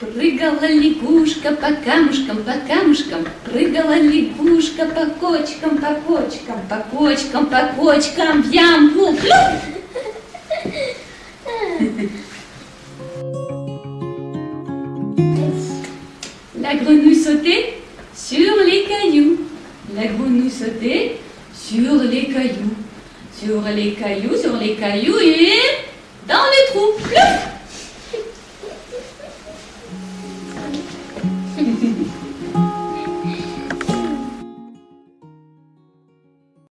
Прыгала лягушка по камушкам, по камушкам, Прыгала лягушка по кочкам, по кочкам, По кочкам, по кочкам, в ямку. La grenouille sautait sur les cailloux. La grenouille sautait sur les cailloux. Sur les cailloux, sur les cailloux et dans les trous. Plouf